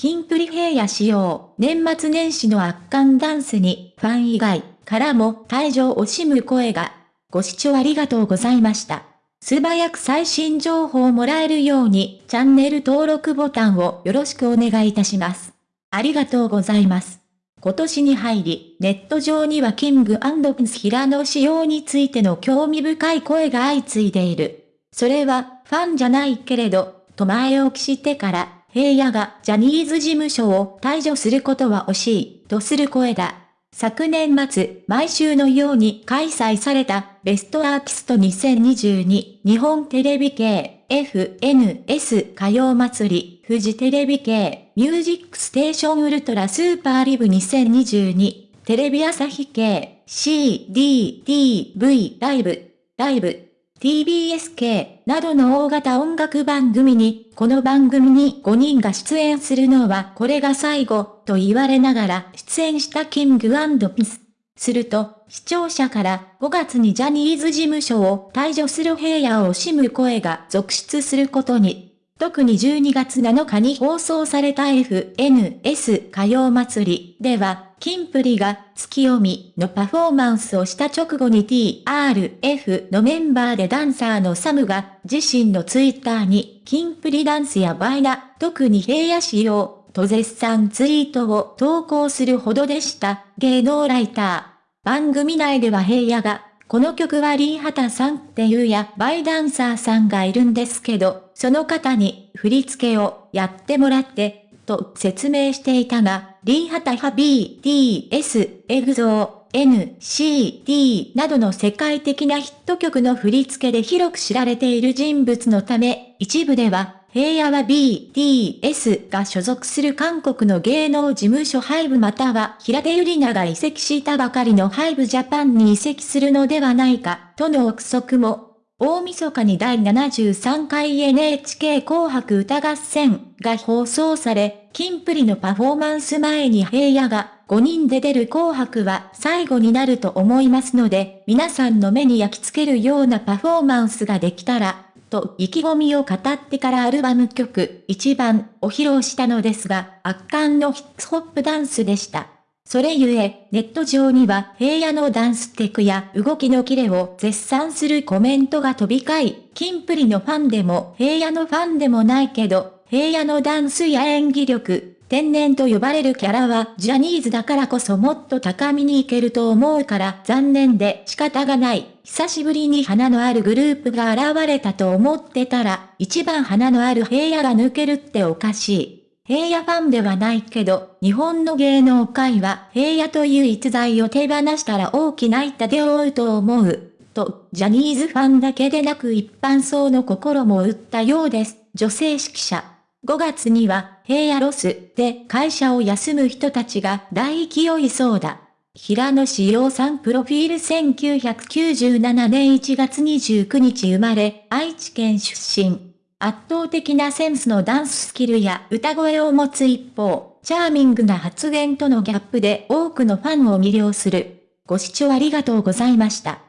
キンプリ平野仕様、年末年始の圧巻ダンスに、ファン以外からも退場を惜しむ声が。ご視聴ありがとうございました。素早く最新情報をもらえるように、チャンネル登録ボタンをよろしくお願いいたします。ありがとうございます。今年に入り、ネット上にはキングピンス平野仕様についての興味深い声が相次いでいる。それは、ファンじゃないけれど、と前置きしてから、平野がジャニーズ事務所を退場することは惜しい、とする声だ。昨年末、毎週のように開催されたベストアーティスト2022日本テレビ系 FNS 歌謡祭フジテレビ系ミュージックステーション ULTRA SUPER LIVE 2022テレビ朝日系 CDTV ライブライブ TBSK などの大型音楽番組に、この番組に5人が出演するのはこれが最後と言われながら出演したキングピス。すると、視聴者から5月にジャニーズ事務所を退場する平野を惜しむ声が続出することに。特に12月7日に放送された FNS 歌謡祭りでは、キンプリが月読みのパフォーマンスをした直後に TRF のメンバーでダンサーのサムが自身のツイッターにキンプリダンスやバイナ、特に平野仕様と絶賛ツイートを投稿するほどでした芸能ライター。番組内では平野がこの曲はリーハタさんっていうやバイダンサーさんがいるんですけど、その方に振り付けをやってもらって、と説明していたが、リーハタハ BTS、エグゾー、NCT などの世界的なヒット曲の振り付けで広く知られている人物のため、一部では平野は BTS が所属する韓国の芸能事務所ハイブまたは平手ゆりなが移籍したばかりのハイブジャパンに移籍するのではないか、との憶測も。大晦日に第73回 NHK 紅白歌合戦が放送され、キンプリのパフォーマンス前に平野が5人で出る紅白は最後になると思いますので、皆さんの目に焼き付けるようなパフォーマンスができたら、と意気込みを語ってからアルバム曲1番を披露したのですが、圧巻のヒップホップダンスでした。それゆえ、ネット上には平野のダンステクや動きのキレを絶賛するコメントが飛び交い、キンプリのファンでも平野のファンでもないけど、平野のダンスや演技力、天然と呼ばれるキャラはジャニーズだからこそもっと高みに行けると思うから残念で仕方がない。久しぶりに花のあるグループが現れたと思ってたら、一番花のある平野が抜けるっておかしい。平野ファンではないけど、日本の芸能界は平野という逸材を手放したら大きな痛手を負うと思う。と、ジャニーズファンだけでなく一般層の心も打ったようです。女性指揮者。5月には、平野ロスで会社を休む人たちが大勢いそうだ。平野志陽さんプロフィール1997年1月29日生まれ、愛知県出身。圧倒的なセンスのダンススキルや歌声を持つ一方、チャーミングな発言とのギャップで多くのファンを魅了する。ご視聴ありがとうございました。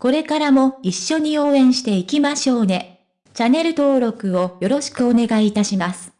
これからも一緒に応援していきましょうね。チャンネル登録をよろしくお願いいたします。